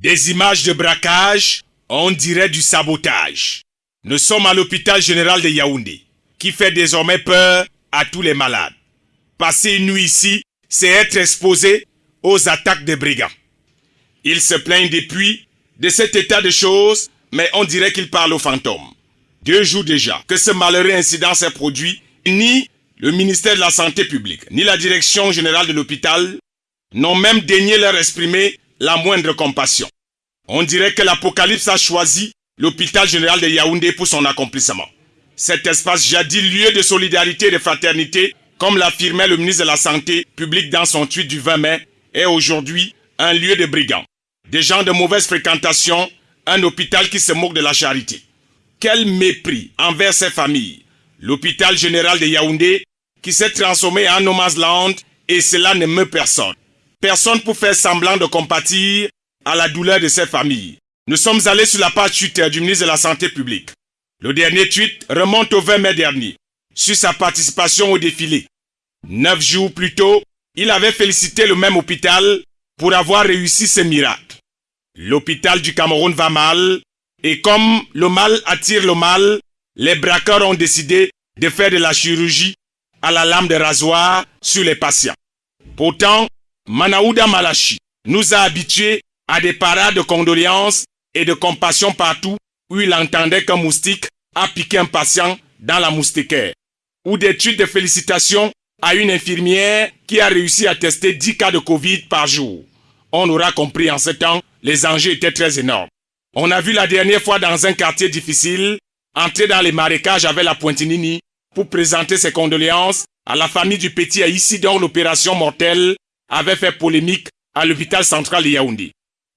Des images de braquage, on dirait du sabotage. Nous sommes à l'hôpital général de Yaoundé, qui fait désormais peur à tous les malades. Passer une nuit ici, c'est être exposé aux attaques des brigands. Ils se plaignent depuis de cet état de choses, mais on dirait qu'ils parlent aux fantômes. Deux jours déjà que ce malheureux incident s'est produit, ni le ministère de la Santé publique, ni la direction générale de l'hôpital n'ont même daigné leur exprimer la moindre compassion. On dirait que l'Apocalypse a choisi l'hôpital général de Yaoundé pour son accomplissement. Cet espace jadis lieu de solidarité et de fraternité, comme l'affirmait le ministre de la Santé publique dans son tweet du 20 mai, est aujourd'hui un lieu de brigands. Des gens de mauvaise fréquentation, un hôpital qui se moque de la charité. Quel mépris envers ces familles. L'hôpital général de Yaoundé qui s'est transformé en no land et cela ne meut personne. Personne pour faire semblant de compatir à la douleur de ces familles. Nous sommes allés sur la page Twitter du ministre de la Santé publique. Le dernier tweet remonte au 20 mai dernier, sur sa participation au défilé. Neuf jours plus tôt, il avait félicité le même hôpital pour avoir réussi ce miracle. L'hôpital du Cameroun va mal, et comme le mal attire le mal, les braqueurs ont décidé de faire de la chirurgie à la lame de rasoir sur les patients. Pourtant, Manaouda Malachi nous a habitués à des parades de condoléances et de compassion partout où il entendait qu'un moustique a piqué un patient dans la moustiquaire, ou des tweets de félicitations à une infirmière qui a réussi à tester 10 cas de Covid par jour. On aura compris en ce temps, les enjeux étaient très énormes. On a vu la dernière fois dans un quartier difficile, entrer dans les marécages avec la Pointinini pour présenter ses condoléances à la famille du petit ici dont l'opération mortelle avait fait polémique à l'hôpital central de Yaoundé.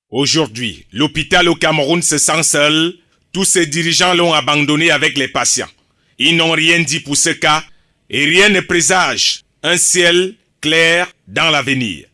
Aujourd'hui, l'hôpital au Cameroun se sent seul. Tous ses dirigeants l'ont abandonné avec les patients. Ils n'ont rien dit pour ce cas et rien ne présage un ciel clair dans l'avenir.